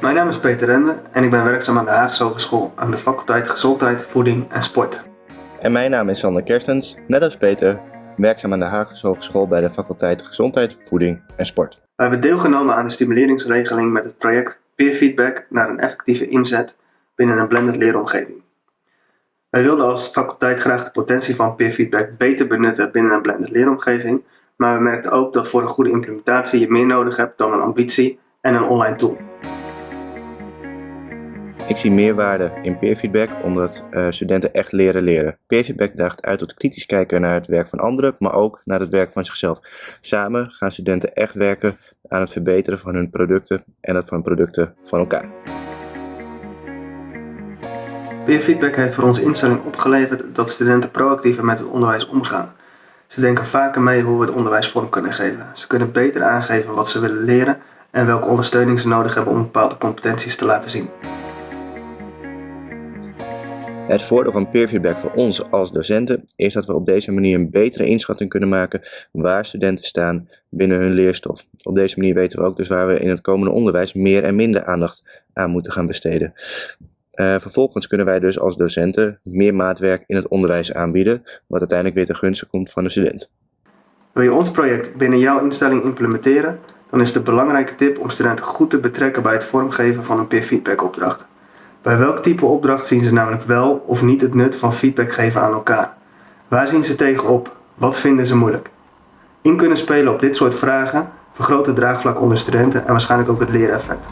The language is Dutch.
Mijn naam is Peter Rende en ik ben werkzaam aan de Haagse Hogeschool aan de faculteit Gezondheid, Voeding en Sport. En mijn naam is Sander Kerstens, net als Peter, werkzaam aan de Haagse Hogeschool bij de faculteit Gezondheid, Voeding en Sport. We hebben deelgenomen aan de stimuleringsregeling met het project Peer Feedback naar een effectieve inzet binnen een blended leeromgeving. Wij wilden als faculteit graag de potentie van peer feedback beter benutten binnen een blended leeromgeving, maar we merkten ook dat voor een goede implementatie je meer nodig hebt dan een ambitie en een online tool. Ik zie meerwaarde in peerfeedback omdat uh, studenten echt leren leren. Peerfeedback daagt uit tot kritisch kijken naar het werk van anderen, maar ook naar het werk van zichzelf. Samen gaan studenten echt werken aan het verbeteren van hun producten en het van producten van elkaar. Peerfeedback heeft voor onze instelling opgeleverd dat studenten proactiever met het onderwijs omgaan. Ze denken vaker mee hoe we het onderwijs vorm kunnen geven. Ze kunnen beter aangeven wat ze willen leren en welke ondersteuning ze nodig hebben om bepaalde competenties te laten zien. Het voordeel van peerfeedback voor ons als docenten is dat we op deze manier een betere inschatting kunnen maken waar studenten staan binnen hun leerstof. Op deze manier weten we ook dus waar we in het komende onderwijs meer en minder aandacht aan moeten gaan besteden. Uh, vervolgens kunnen wij dus als docenten meer maatwerk in het onderwijs aanbieden, wat uiteindelijk weer ten gunste komt van de student. Wil je ons project binnen jouw instelling implementeren, dan is de belangrijke tip om studenten goed te betrekken bij het vormgeven van een peer feedback opdracht. Bij welk type opdracht zien ze namelijk wel of niet het nut van feedback geven aan elkaar? Waar zien ze tegenop? Wat vinden ze moeilijk? In kunnen spelen op dit soort vragen vergroot het draagvlak onder studenten en waarschijnlijk ook het leereffect.